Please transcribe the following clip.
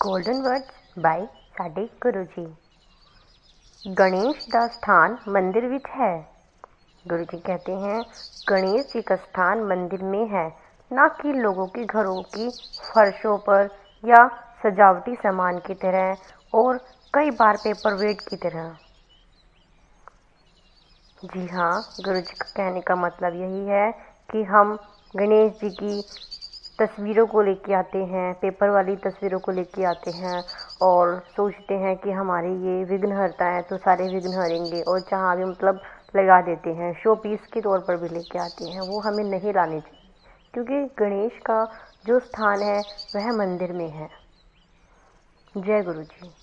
Golden words ਬਾਈ ਸਾਡੇ ਗੁਰੂ ਜੀ गणेश का स्थान मंदिर विच है गुरु जी कहते हैं गणेश जी का स्थान मंदिर में है ना कि लोगों के घरों की फर्शों पर या सजावटी सामान की तरह और कई बार पेपर वेट की तरह जी हाँ गुरु जी का कहने का मतलब यही है कि हम गणेश जी की तस्वीरों को लेके आते हैं, पेपर वाली तस्वीरों को लेके आते हैं और सोचते हैं कि हमारे ये विघ्न हरता है तो सारे विघ्न हरेंगे और जहाँ भी मतलब लगा देते हैं शो पीस के तौर पर भी लेके आते हैं, वो हमें नहीं लाने चाहिए। क्योंकि गणेश का जो स्थान है, वह मंदिर में है। जय गुरु जी